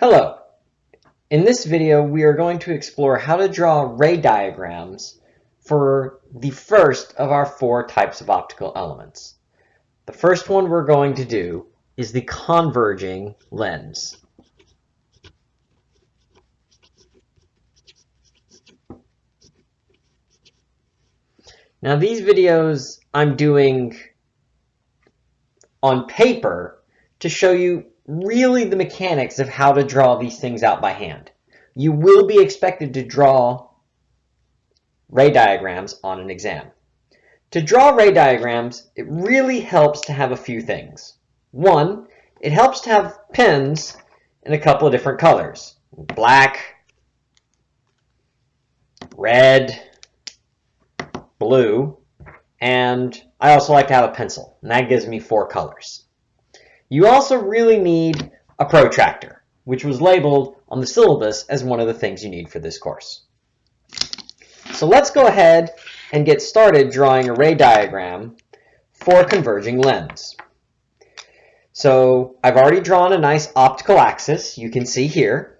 Hello. In this video, we are going to explore how to draw ray diagrams for the first of our four types of optical elements. The first one we're going to do is the converging lens. Now these videos I'm doing on paper to show you really the mechanics of how to draw these things out by hand. You will be expected to draw ray diagrams on an exam. To draw ray diagrams, it really helps to have a few things. One, it helps to have pens in a couple of different colors. Black, red, blue, and I also like to have a pencil, and that gives me four colors. You also really need a protractor, which was labeled on the syllabus as one of the things you need for this course. So let's go ahead and get started drawing a ray diagram for a converging lens. So I've already drawn a nice optical axis, you can see here.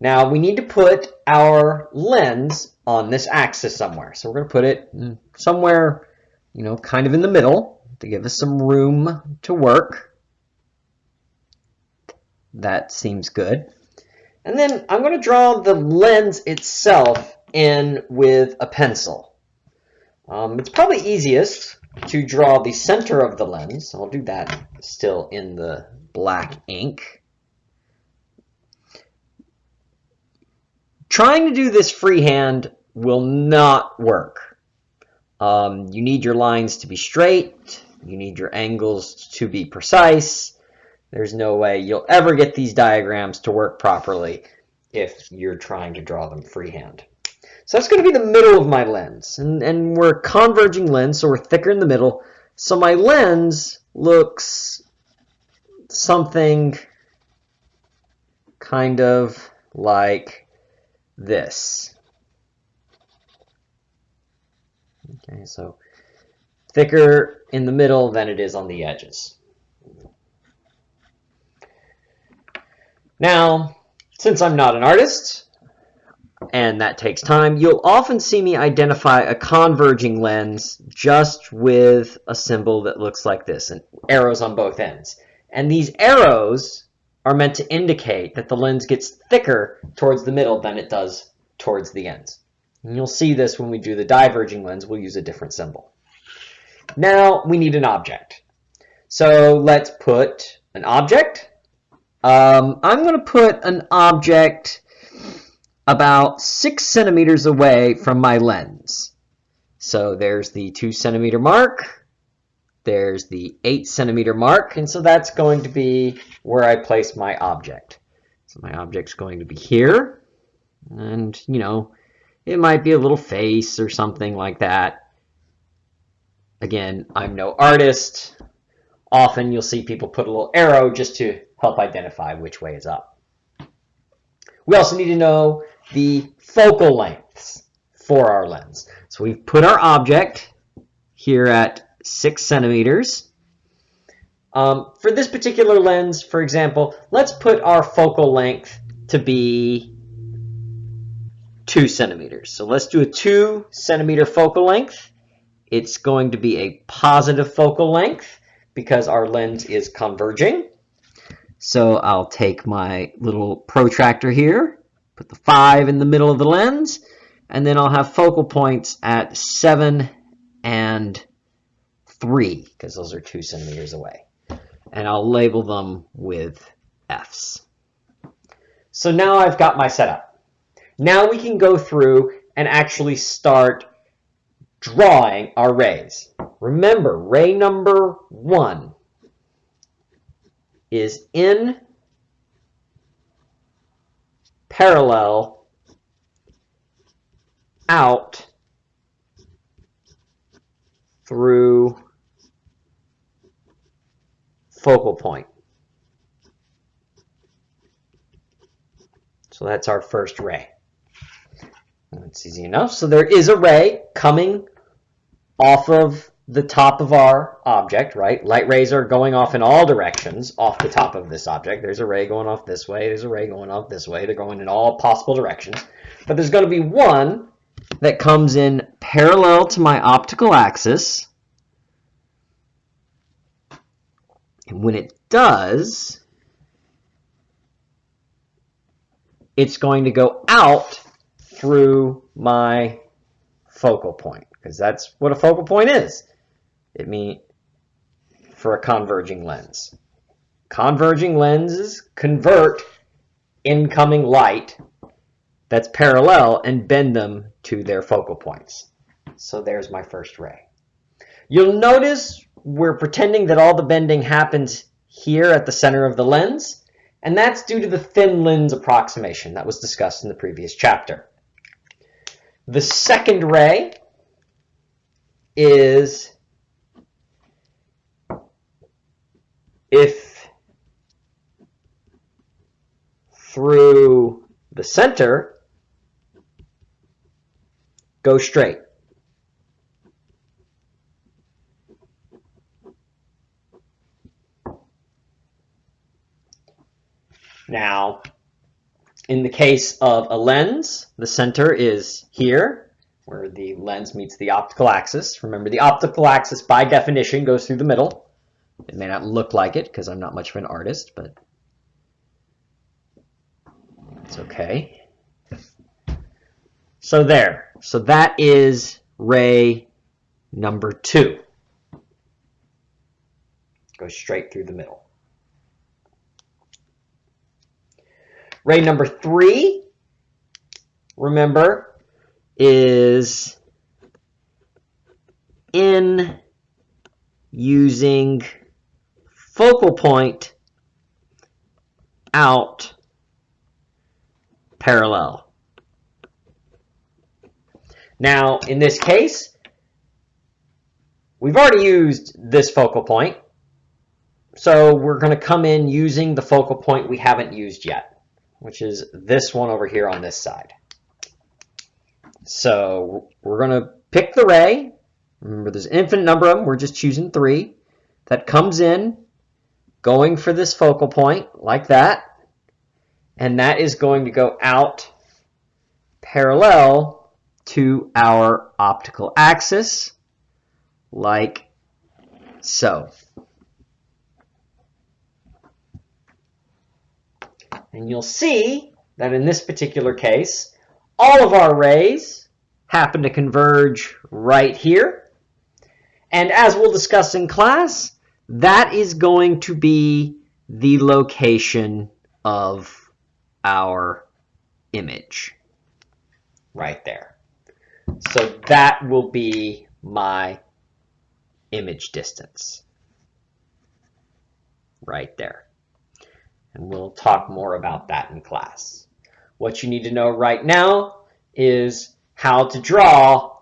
Now we need to put our lens on this axis somewhere. So we're going to put it somewhere, you know, kind of in the middle to give us some room to work. That seems good. And then I'm going to draw the lens itself in with a pencil. Um, it's probably easiest to draw the center of the lens. I'll do that still in the black ink. Trying to do this freehand will not work. Um, you need your lines to be straight. You need your angles to be precise. There's no way you'll ever get these diagrams to work properly if you're trying to draw them freehand. So that's going to be the middle of my lens. And, and we're converging lens, so we're thicker in the middle. So my lens looks something kind of like this. Okay, so thicker in the middle than it is on the edges. Now, since I'm not an artist, and that takes time, you'll often see me identify a converging lens just with a symbol that looks like this, and arrows on both ends. And these arrows are meant to indicate that the lens gets thicker towards the middle than it does towards the ends. And you'll see this when we do the diverging lens, we'll use a different symbol. Now we need an object. So let's put an object um, I'm going to put an object about six centimeters away from my lens. So there's the two centimeter mark. There's the eight centimeter mark. And so that's going to be where I place my object. So my object's going to be here. And, you know, it might be a little face or something like that. Again, I'm no artist. Often you'll see people put a little arrow just to help identify which way is up. We also need to know the focal lengths for our lens. So we've put our object here at six centimeters. Um, for this particular lens, for example, let's put our focal length to be two centimeters. So let's do a two centimeter focal length. It's going to be a positive focal length because our lens is converging. So I'll take my little protractor here, put the 5 in the middle of the lens, and then I'll have focal points at 7 and 3, because those are 2 centimeters away. And I'll label them with Fs. So now I've got my setup. Now we can go through and actually start drawing our rays. Remember, ray number 1 is in parallel out through focal point. So that's our first ray. That's easy enough. So there is a ray coming off of the top of our object, right? Light rays are going off in all directions off the top of this object. There's a ray going off this way. There's a ray going off this way. They're going in all possible directions. But there's going to be one that comes in parallel to my optical axis. And when it does, it's going to go out through my focal point because that's what a focal point is. It means for a converging lens. Converging lenses convert incoming light that's parallel and bend them to their focal points. So there's my first ray. You'll notice we're pretending that all the bending happens here at the center of the lens, and that's due to the thin lens approximation that was discussed in the previous chapter. The second ray is if through the center, go straight. Now, in the case of a lens, the center is here, where the lens meets the optical axis. Remember, the optical axis, by definition, goes through the middle. It may not look like it, because I'm not much of an artist, but it's okay. So there. So that is ray number two. Goes straight through the middle. Ray number three, remember, is in using focal point out parallel. Now, in this case, we've already used this focal point, so we're going to come in using the focal point we haven't used yet which is this one over here on this side. So we're going to pick the ray. Remember, there's an infinite number of them. We're just choosing three. That comes in, going for this focal point, like that. And that is going to go out parallel to our optical axis, like so. And you'll see that in this particular case, all of our rays happen to converge right here. And as we'll discuss in class, that is going to be the location of our image right there. So that will be my image distance right there. And we'll talk more about that in class. What you need to know right now is how to draw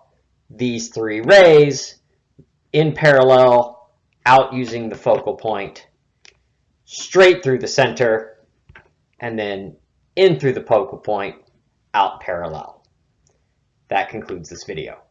these three rays in parallel out using the focal point straight through the center and then in through the focal point out parallel. That concludes this video.